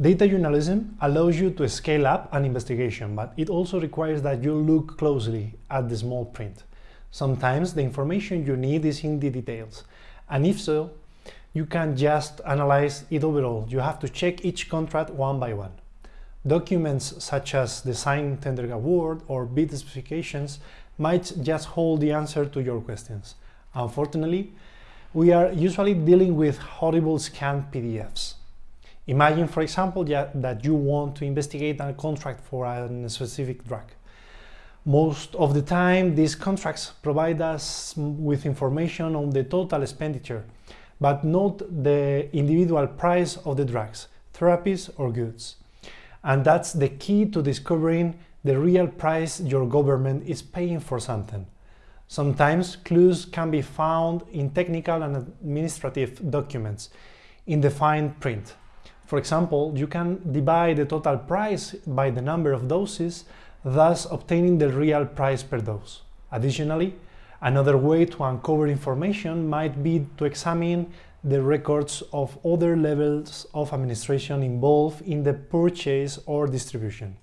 Data journalism allows you to scale up an investigation, but it also requires that you look closely at the small print. Sometimes the information you need is in the details, and if so, you can't just analyze it overall. You have to check each contract one by one. Documents such as the signed tender award or bid specifications might just hold the answer to your questions. Unfortunately, we are usually dealing with horrible scanned PDFs. Imagine, for example, that you want to investigate a contract for a specific drug. Most of the time, these contracts provide us with information on the total expenditure, but not the individual price of the drugs, therapies or goods. And that's the key to discovering the real price your government is paying for something. Sometimes clues can be found in technical and administrative documents in the fine print. For example, you can divide the total price by the number of doses, thus obtaining the real price per dose. Additionally, another way to uncover information might be to examine the records of other levels of administration involved in the purchase or distribution.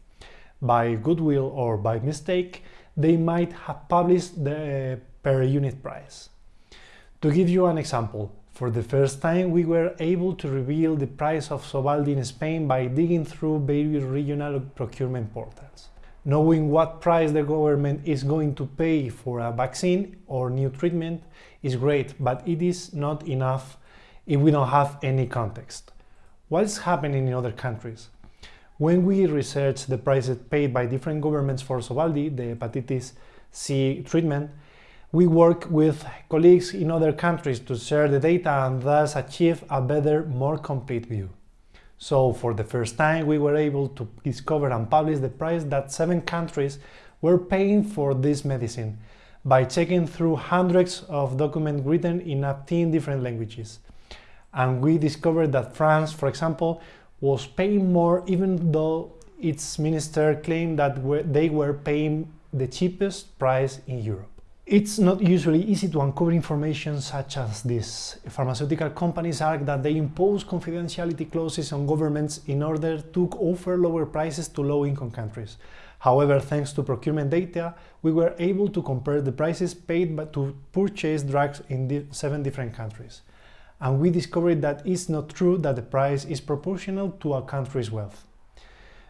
By goodwill or by mistake, they might have published the per unit price. To give you an example, for the first time, we were able to reveal the price of Sovaldi in Spain by digging through various regional procurement portals. Knowing what price the government is going to pay for a vaccine or new treatment is great, but it is not enough if we don't have any context. What's happening in other countries? When we research the prices paid by different governments for Sovaldi, the hepatitis C treatment, we work with colleagues in other countries to share the data and thus achieve a better, more complete view. So for the first time, we were able to discover and publish the price that seven countries were paying for this medicine by checking through hundreds of documents written in 18 different languages. And we discovered that France, for example, was paying more even though its minister claimed that they were paying the cheapest price in Europe. It's not usually easy to uncover information such as this. Pharmaceutical companies argue that they impose confidentiality clauses on governments in order to offer lower prices to low-income countries. However, thanks to procurement data, we were able to compare the prices paid to purchase drugs in seven different countries. And we discovered that it's not true that the price is proportional to a country's wealth.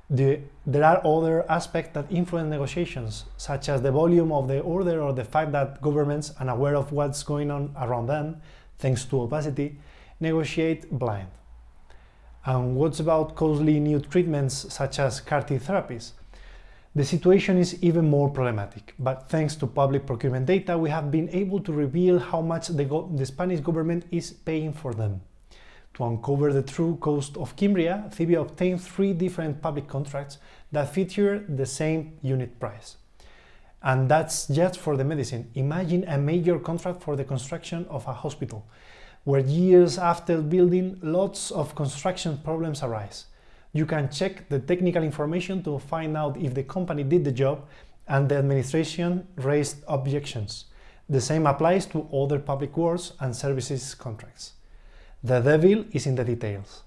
The, there are other aspects that influence negotiations, such as the volume of the order or the fact that governments, unaware of what's going on around them, thanks to opacity, negotiate blind. And what's about costly new treatments such as CAR-T therapies? The situation is even more problematic, but thanks to public procurement data, we have been able to reveal how much the, the Spanish government is paying for them. To uncover the true cost of Kymriah, Civio obtained three different public contracts that feature the same unit price. And that's just for the medicine. Imagine a major contract for the construction of a hospital, where years after building, lots of construction problems arise. You can check the technical information to find out if the company did the job and the administration raised objections. The same applies to other public works and services contracts. The devil is in the details.